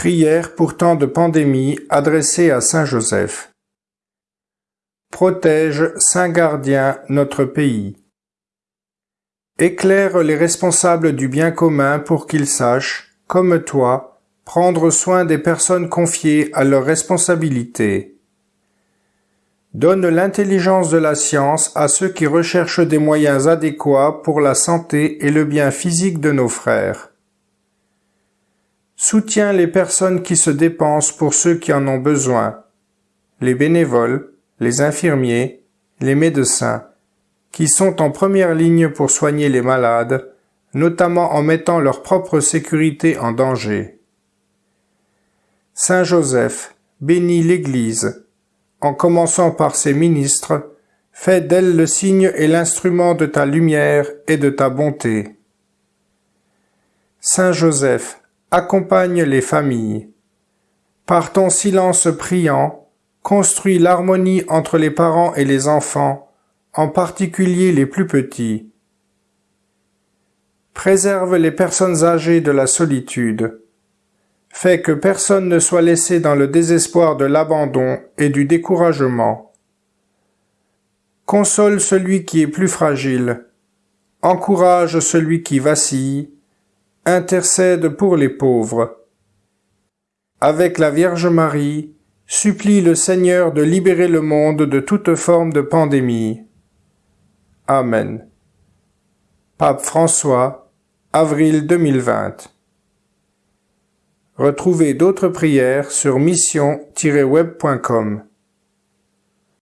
Prière pour temps de pandémie adressée à Saint Joseph. Protège, Saint Gardien, notre pays. Éclaire les responsables du bien commun pour qu'ils sachent, comme toi, prendre soin des personnes confiées à leurs responsabilités. Donne l'intelligence de la science à ceux qui recherchent des moyens adéquats pour la santé et le bien physique de nos frères. Soutiens les personnes qui se dépensent pour ceux qui en ont besoin, les bénévoles, les infirmiers, les médecins, qui sont en première ligne pour soigner les malades, notamment en mettant leur propre sécurité en danger. Saint Joseph, bénis l'Église, en commençant par ses ministres, fais d'elle le signe et l'instrument de ta lumière et de ta bonté. Accompagne les familles. Par ton silence priant, construis l'harmonie entre les parents et les enfants, en particulier les plus petits. Préserve les personnes âgées de la solitude. Fais que personne ne soit laissé dans le désespoir de l'abandon et du découragement. Console celui qui est plus fragile. Encourage celui qui vacille intercède pour les pauvres. Avec la Vierge Marie, supplie le Seigneur de libérer le monde de toute forme de pandémie. Amen. Pape François, avril 2020. Retrouvez d'autres prières sur mission-web.com.